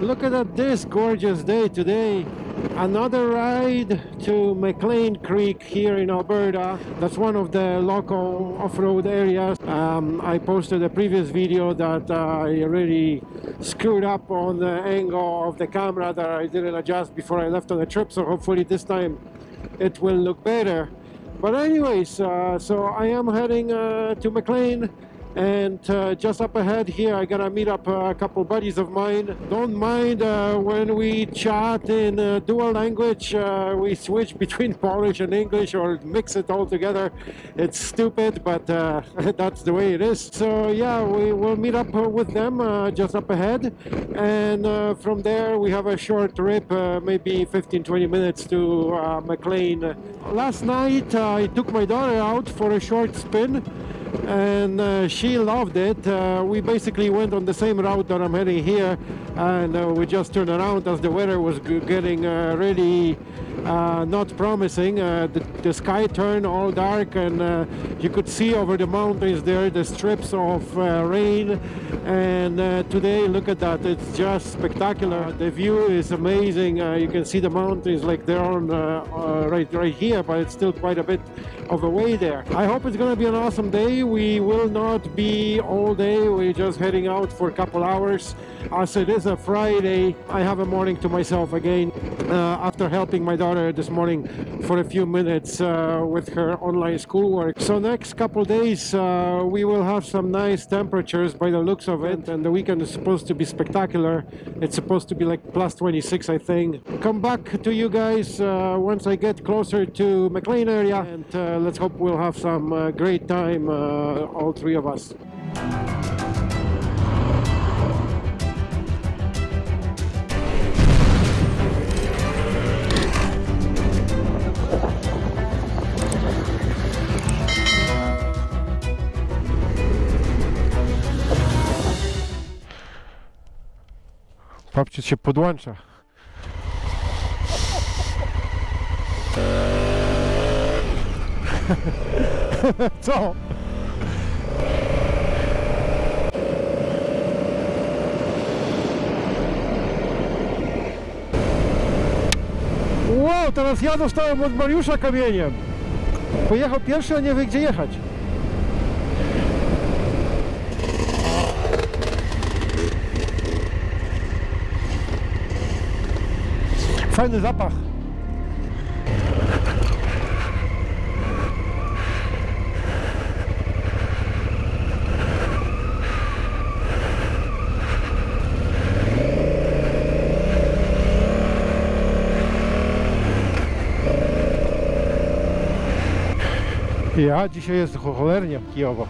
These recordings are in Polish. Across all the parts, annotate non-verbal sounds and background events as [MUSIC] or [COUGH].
Look at this gorgeous day today. Another ride to McLean Creek here in Alberta. That's one of the local off-road areas. Um, I posted a previous video that uh, I already screwed up on the angle of the camera that I didn't adjust before I left on the trip. So hopefully this time it will look better. But anyways, uh, so I am heading uh, to McLean and uh, just up ahead here I gotta meet up uh, a couple buddies of mine. Don't mind uh, when we chat in uh, dual language uh, we switch between [LAUGHS] Polish and English or mix it all together. It's stupid but uh, [LAUGHS] that's the way it is. So yeah we will meet up with them just up ahead. And from there we have a short trip maybe 15-20 minutes to McLean. Last night I took my daughter out for a short spin and uh, she loved it. Uh, we basically went on the same route that I'm heading here and uh, we just turned around as the weather was getting uh, really uh, not promising. Uh, the, the, sky turned all dark and you could see over the mountains there the strips of rain and today look at that it's just spectacular. The view is amazing. you can see the mountains like they're on right, right here but it's still quite a bit of a way there. I hope it's going to be an awesome day. We will not be all day. We're just heading out for a couple hours. As it is a Friday, I have a morning to myself again uh, after helping my daughter this morning for a few minutes uh, with her online schoolwork. So next couple days uh, we will have some nice temperatures by the looks of it and the weekend is supposed to be spectacular. It's supposed to be like plus 26 I think. Come back to you guys uh, once I get closer to McLean area and uh, let's hope we'll have some uh, great time, all three of us. Papciec się podłącza. [LAUGHS] Co? Wow, teraz ja dostałem od Mariusza kamieniem. Pojechał pierwszy, a nie wie gdzie jechać. Fajny zapach. Ja dzisiaj jest cholernie kijowo.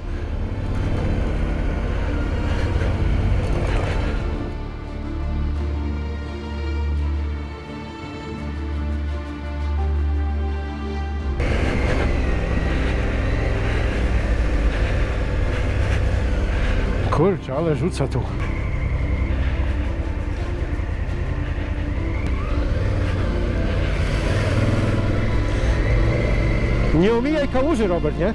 Kurczę, ale rzuca tu. Nie omijaj kałuży, Robert, nie? [LAUGHS]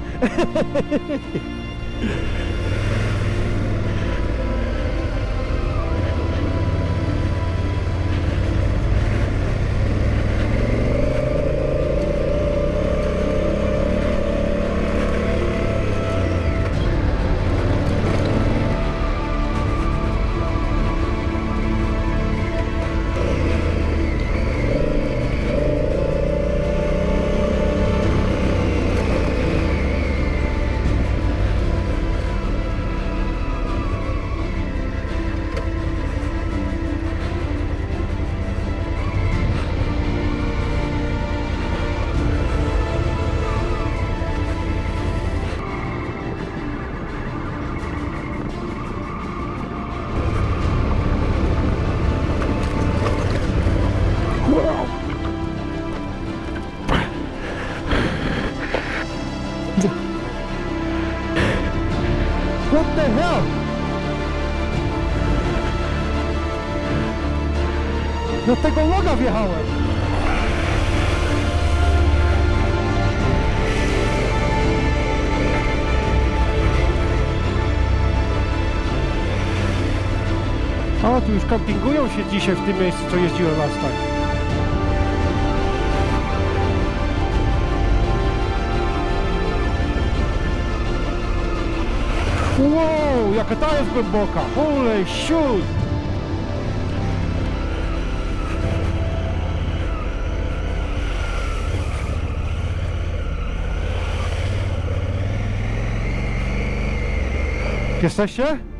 Loga wjechałem. O, tu już kampingują się dzisiaj w tym miejscu, co jeździłem last time. Wow, jaka ta jest głęboka! Holy shoot! Qu'est-ce que é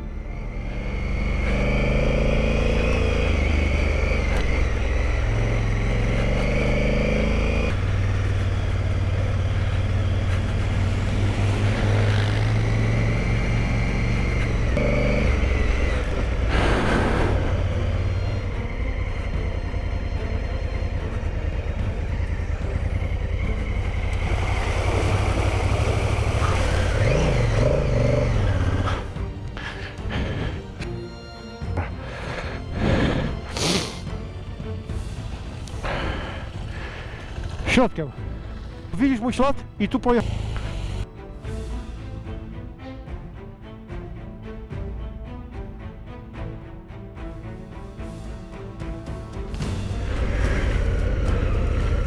Środkiem. Widzisz mój ślad? I tu pojechał.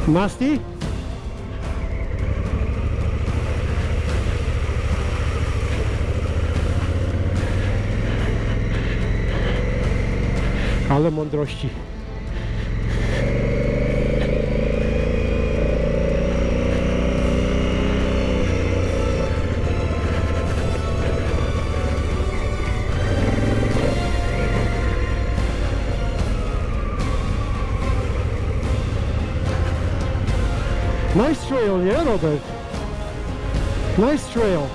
Nasty? Ale mądrości. Trail, nie Robert? Nice trail. [LAUGHS]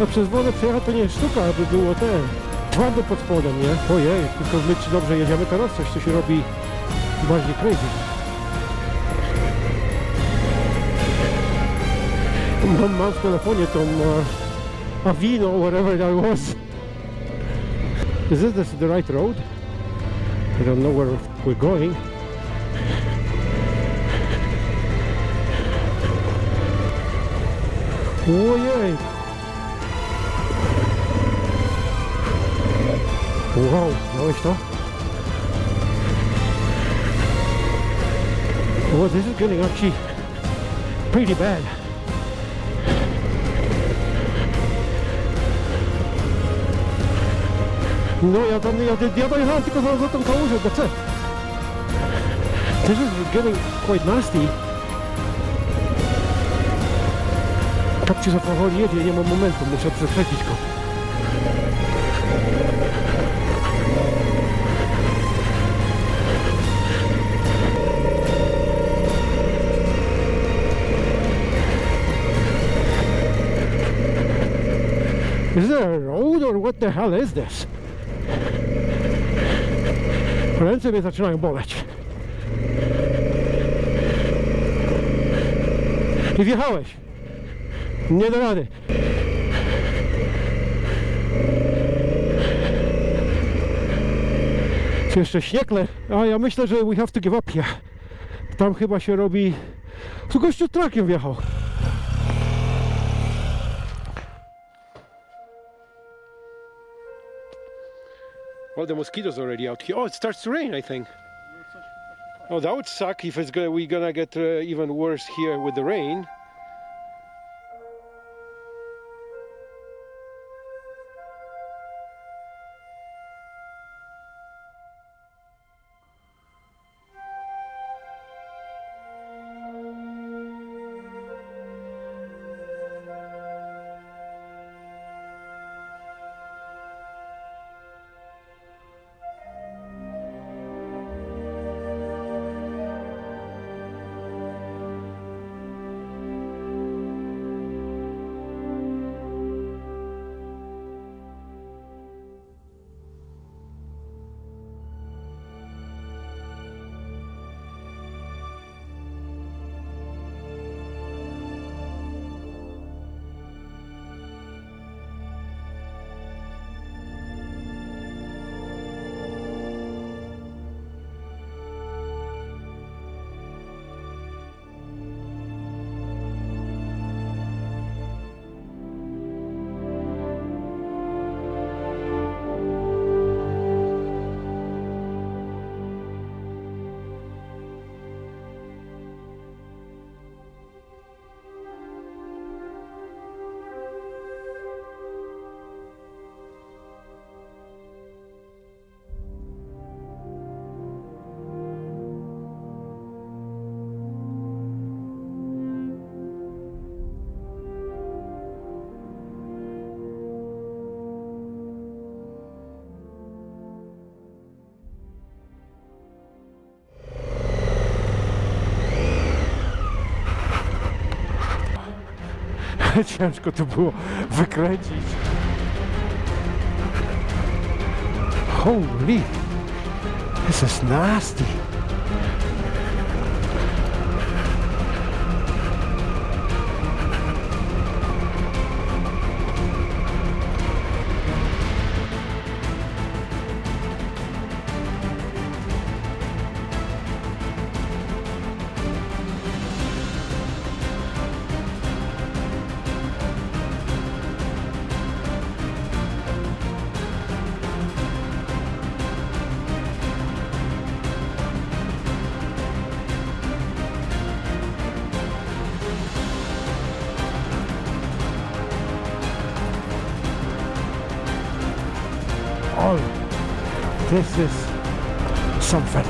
No przez wodę przejechać to nie sztuka, aby było ten twardo pod spodem, nie? Ojej, tylko my czy dobrze jedziemy teraz? Coś tu się robi bardziej crazy. W telefonie tą uh, Avino, whatever that was. Is this the, the right road? I don't know where we're going. Ojej! Wow, miałeś to? Well, this is getting actually pretty bad. No ja tam, ja, ja dojechałem tylko za, za tą kałużę, that's it. This is getting quite nasty. Tak ci za powoli jedzie, nie mam momentu, muszę przekręcić go. Is there a road or what the hell is this? Ręce mnie zaczynają boleć. I wjechałeś. Nie do rady. Czy jeszcze śniekle? A ja myślę, że we have to give up here. Tam chyba się robi... Tu gościu trakiem wjechał. Well, the mosquitoes already out here. Oh, it starts to rain, I think. Oh, that would suck if it's gonna we're gonna get uh, even worse here with the rain. [LAUGHS] ciężko to było wykręcić. Holy, this is nasty. This is something.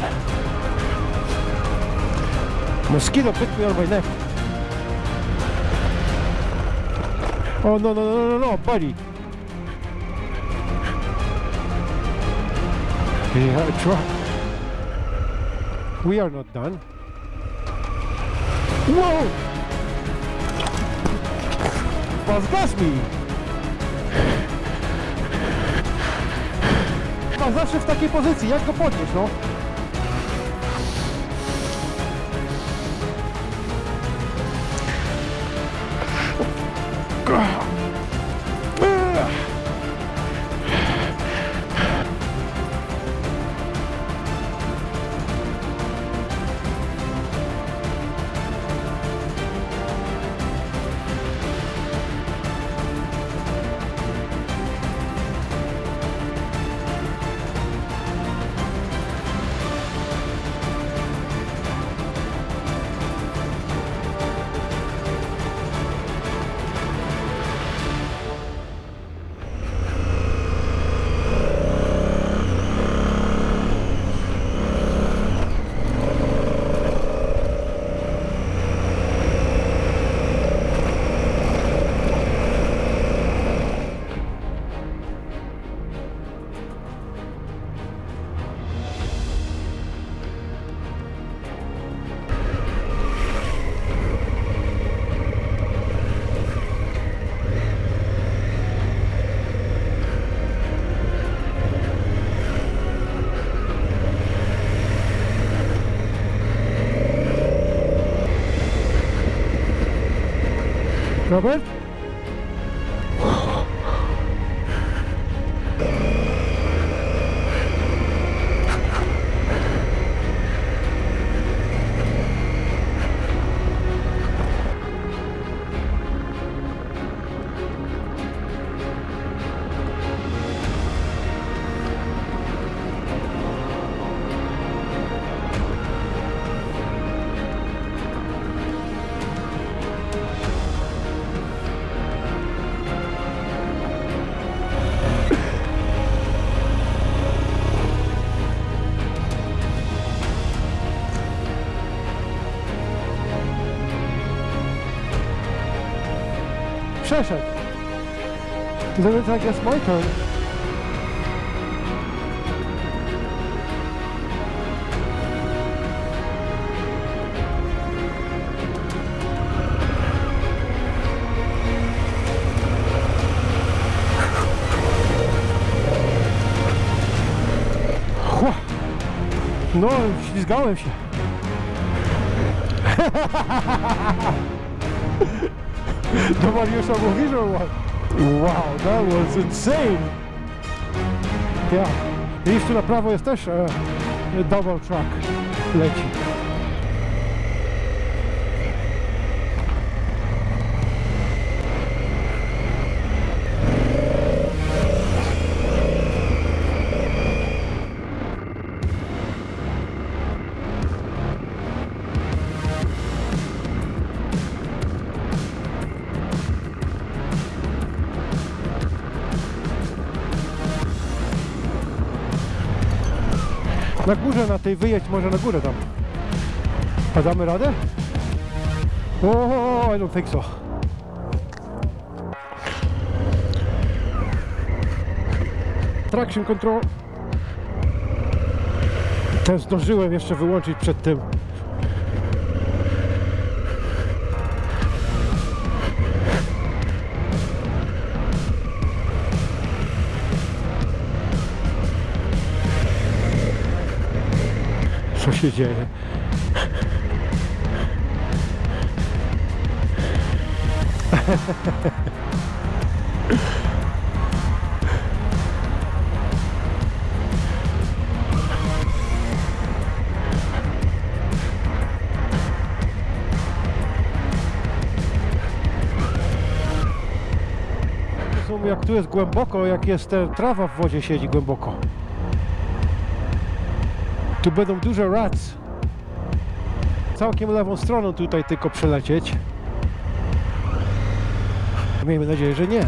Mosquito bit me on my neck. Oh no no no no no, buddy. Yeah, try. We are not done. Whoa! Pozgasz zawsze w takiej pozycji, jak go podnieść, no? Robert? Przeszedł. It's I guess my turn. No, ślizgałem się. [LAUGHS] Do Mariusza mówisz, or what? Wow, that was insane! Ja. I jeszcze na prawo jest też e, double track leci. Na górze, na tej wyjedź może na górę tam. A damy radę? O, I don't think so. Traction control. Ten zdążyłem jeszcze wyłączyć przed tym. Się dzieje? Jak tu jest głęboko, jak jest trawa w wodzie siedzi głęboko. Tu będą duże rats. Całkiem lewą stroną tutaj tylko przelecieć. Miejmy nadzieję, że nie.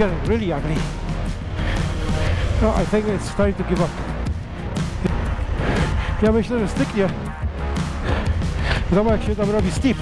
Getting really ugly. No, I think it's time to give up. Ja myślę, że styknie. Zobacz jak się tam robi steep.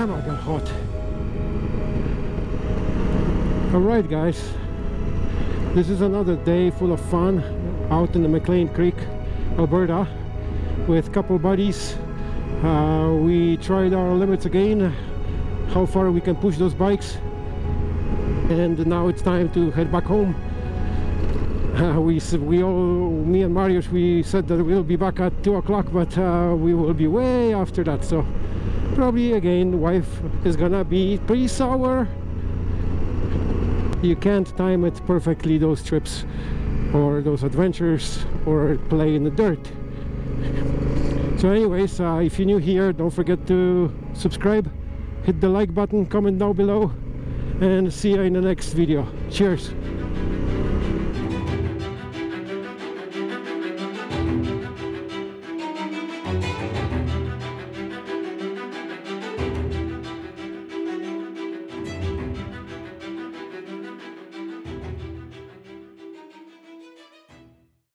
Damn, I got hot. Alright, guys. This is another day full of fun out in the McLean Creek, Alberta, with a couple buddies. Uh, we tried our limits again, how far we can push those bikes. And now it's time to head back home. Uh, we we all me and Marius we said that we'll be back at two o'clock, but uh, we will be way after that. So probably again, wife is gonna be pretty sour. You can't time it perfectly those trips or those adventures or play in the dirt. So anyways, uh, if you're new here, don't forget to subscribe, hit the like button, comment down below, and see you in the next video. Cheers!